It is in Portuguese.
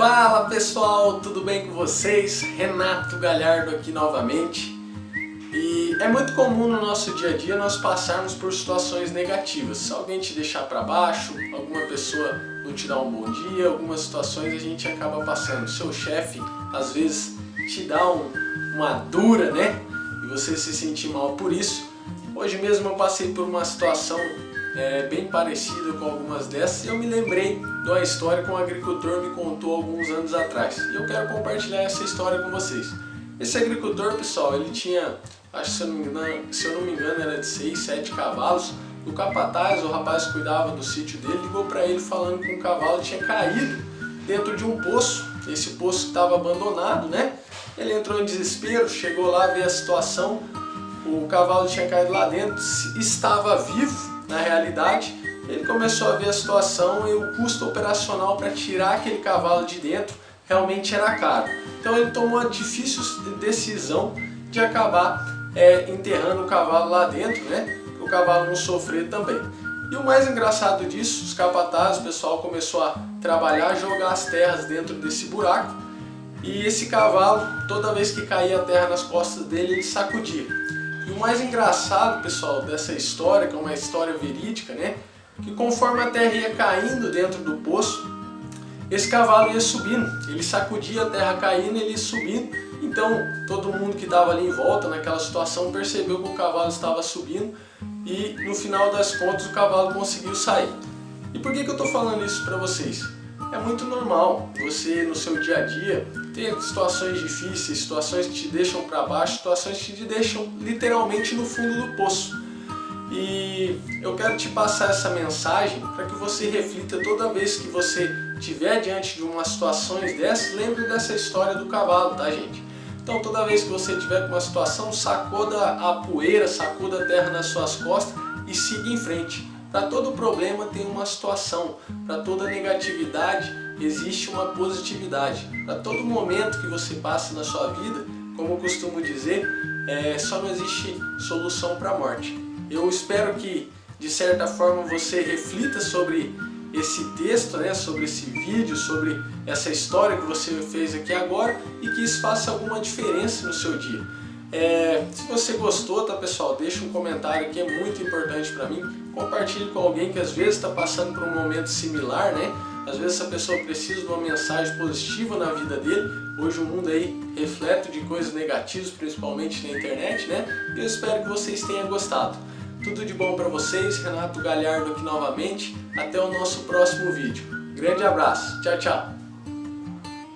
Fala pessoal, tudo bem com vocês? Renato Galhardo aqui novamente. E é muito comum no nosso dia a dia nós passarmos por situações negativas. Se alguém te deixar para baixo, alguma pessoa não te dá um bom dia, algumas situações a gente acaba passando. Seu chefe às vezes te dá um, uma dura, né? E você se sentir mal por isso. Hoje mesmo eu passei por uma situação é, bem parecida com algumas dessas eu me lembrei de uma história que um agricultor me contou alguns anos atrás. E eu quero compartilhar essa história com vocês. Esse agricultor, pessoal, ele tinha, acho se eu não me engano, se eu não me engano era de 6, 7 cavalos. O capataz, o rapaz que cuidava do sítio dele, ligou para ele falando que um cavalo tinha caído dentro de um poço. Esse poço estava abandonado, né? Ele entrou em desespero, chegou lá, ver a situação, o cavalo tinha caído lá dentro, estava vivo, na realidade, ele começou a ver a situação e o custo operacional para tirar aquele cavalo de dentro realmente era caro. Então ele tomou a difícil decisão de acabar é, enterrando o cavalo lá dentro, né? O cavalo não sofrer também. E o mais engraçado disso, os capatazes, o pessoal começou a trabalhar, jogar as terras dentro desse buraco e esse cavalo, toda vez que caía a terra nas costas dele, ele sacudia. E o mais engraçado, pessoal, dessa história, que é uma história verídica, né? Que conforme a terra ia caindo dentro do poço, esse cavalo ia subindo. Ele sacudia a terra caindo, ele ia subindo. Então, todo mundo que estava ali em volta, naquela situação, percebeu que o cavalo estava subindo e, no final das contas, o cavalo conseguiu sair. E por que, que eu estou falando isso para vocês? É muito normal você, no seu dia a dia, ter situações difíceis, situações que te deixam para baixo, situações que te deixam literalmente no fundo do poço. E eu quero te passar essa mensagem para que você reflita toda vez que você estiver diante de umas situações dessas, lembre dessa história do cavalo, tá gente? Então toda vez que você tiver com uma situação, sacuda a poeira, sacuda a terra nas suas costas e siga em frente. Para todo problema tem uma situação, para toda negatividade existe uma positividade. Para todo momento que você passa na sua vida, como eu costumo dizer, é, só não existe solução para a morte. Eu espero que, de certa forma, você reflita sobre esse texto, né, sobre esse vídeo, sobre essa história que você fez aqui agora e que isso faça alguma diferença no seu dia. É, se você gostou, tá pessoal, deixa um comentário que é muito importante para mim. Compartilhe com alguém que às vezes está passando por um momento similar, né? Às vezes essa pessoa precisa de uma mensagem positiva na vida dele. Hoje o mundo aí reflete de coisas negativas, principalmente na internet, né? Eu espero que vocês tenham gostado. Tudo de bom para vocês, Renato Galhardo aqui novamente. Até o nosso próximo vídeo. Grande abraço, tchau, tchau!